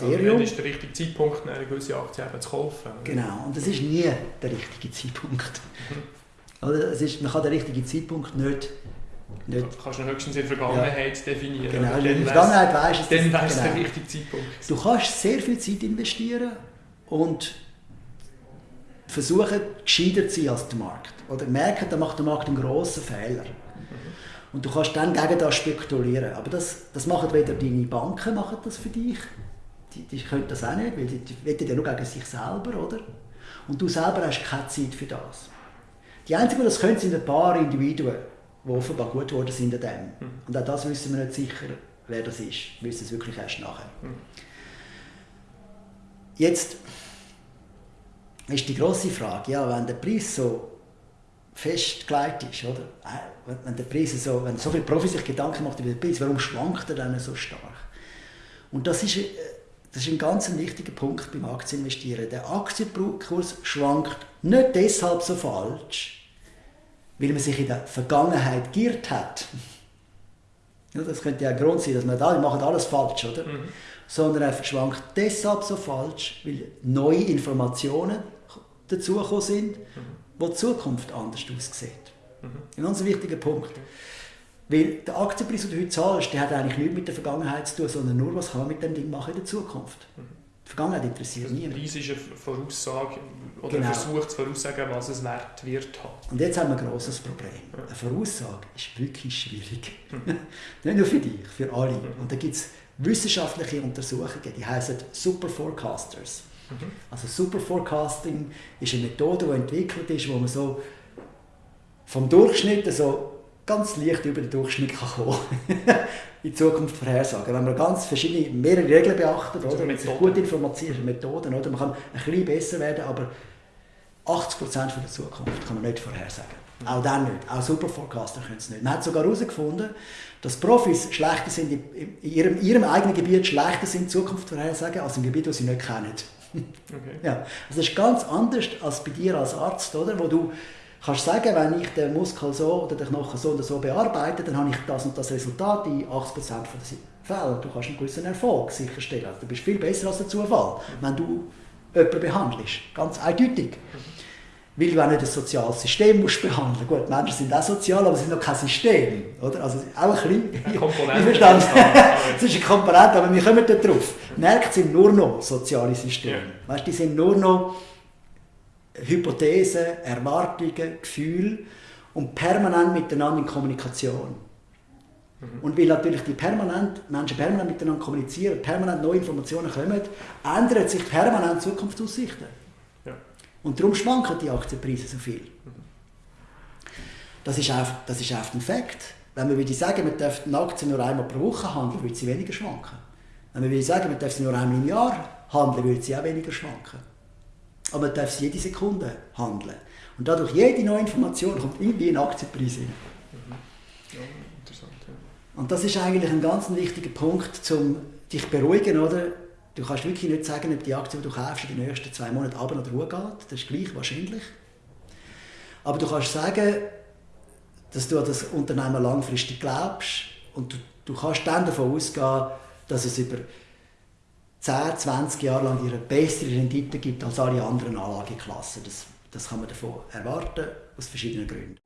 Ministerium. Also, ist der richtige Zeitpunkt, eine gewisse Aktie zu kaufen. Genau, und das ist nie der richtige Zeitpunkt. Mhm. Es ist, man kann den richtigen Zeitpunkt nicht nicht. Du kannst du höchstens in der Vergangenheit ja. definieren. Genau, in der Vergangenheit weißt du, dann weißt genau. der richtige Zeitpunkt. Du kannst sehr viel Zeit investieren und versuchen, gescheiter zu sein als der Markt. Oder merken, da macht der Markt einen grossen Fehler. Mhm. Und du kannst dann gegen das spekulieren. Aber das, das machen weder deine Banken machen das für dich, die, die können das auch nicht, weil die, die wetten ja nur gegen sich selber, oder? Und du selber hast keine Zeit für das. Die Einzigen, die das können, sind ein paar Individuen die offenbar gut geworden sind an dem. Mhm. Und auch das wissen wir nicht sicher, wer das ist. Wir wissen es wirklich erst nachher. Mhm. Jetzt ist die große Frage, ja, wenn der Preis so festgelegt ist, oder? Äh, wenn der Preis so, wenn so viele Profis sich Gedanken machen über den Preis, warum schwankt er dann so stark? Und das ist, äh, das ist ein ganz wichtiger Punkt beim Aktieninvestieren. Der Aktienkurs schwankt nicht deshalb so falsch, weil man sich in der Vergangenheit geirrt hat. Ja, das könnte ja ein Grund sein, dass man da, wir machen alles falsch, oder? Mhm. Sondern er schwankt deshalb so falsch, weil neue Informationen dazugekommen sind, mhm. wo die Zukunft anders aussieht. Mhm. Ein ganz wichtiger Punkt. Weil der Aktienpreis, den du heute zahlst, der hat eigentlich nichts mit der Vergangenheit zu tun, sondern nur, was kann man mit dem Ding machen in der Zukunft. Mhm. Die Vergangenheit interessiert also niemand. Der Preis ist eine Voraussage oder genau. versucht zu voraussagen, was es wert wird. Und jetzt haben wir ein grosses Problem. Eine Voraussage ist wirklich schwierig. Mhm. Nicht nur für dich, für alle. Mhm. Und da gibt es wissenschaftliche Untersuchungen, die heißen Super Forecasters. Mhm. Also Super Forecasting ist eine Methode, die entwickelt ist, wo man so vom Durchschnitt so ganz leicht über den Durchschnitt kann kommen in Zukunft vorhersagen. Wenn man ganz verschiedene, mehrere Regeln beachtet, oder? Mit gut informierte Methoden, oder? man kann ein bisschen besser werden, aber 80% von der Zukunft kann man nicht vorhersagen. Mhm. Auch dann nicht. Auch Superforecaster können es nicht. Man hat sogar herausgefunden, dass Profis schlechter sind in ihrem, ihrem eigenen Gebiet schlechter sind, Zukunft vorhersagen, als im Gebiet, das sie nicht kennen. Okay. Ja. Also das ist ganz anders als bei dir als Arzt, oder? wo du kannst sagen, wenn ich den Muskel so oder den Knochen so oder so bearbeite, dann habe ich das und das Resultat in 80% der Fälle. Du kannst einen gewissen Erfolg sicherstellen. Du bist viel besser als der Zufall, wenn du jemanden behandelst. Ganz eindeutig. Weil du auch nicht ein soziales System musst behandeln Gut, Menschen sind auch sozial, aber sie sind noch kein System. Oder? Also auch ein bisschen... Eine Komponente. Ich verstehe. es ist eine Komponente, aber wir kommen da drauf. Märkte sind nur noch soziale Systeme. Ja. Weißt, die sind nur noch Hypothesen, Erwartungen, Gefühle und permanent miteinander in Kommunikation. Mhm. Und weil natürlich die permanent, Menschen permanent miteinander kommunizieren, permanent neue Informationen kommen, ändern sich permanent Zukunftsaussichten. Ja. Und darum schwanken die Aktienpreise so viel. Mhm. Das, ist einfach, das ist einfach ein Fakt. Wenn wir würde sagen, man darf eine Aktie nur einmal pro Woche handeln, würde sie weniger schwanken. Wenn wir würde sagen, man darf sie nur einmal im Jahr handeln, würde sie auch weniger schwanken aber man darf es jede Sekunde handeln. Und dadurch, jede neue Information kommt irgendwie ein Aktienpreis rein. Mhm. Ja, interessant. Ja. Und das ist eigentlich ein ganz wichtiger Punkt, um dich zu beruhigen, oder? Du kannst wirklich nicht sagen, ob die Aktie, die du kaufst, in den nächsten zwei Monaten ab oder hoch geht. Das ist gleich wahrscheinlich. Aber du kannst sagen, dass du an das Unternehmen langfristig glaubst und du, du kannst dann davon ausgehen, dass es über 10, 20 Jahre lang ihre bessere Rendite gibt als alle anderen Anlageklassen. Das, das kann man davon erwarten, aus verschiedenen Gründen.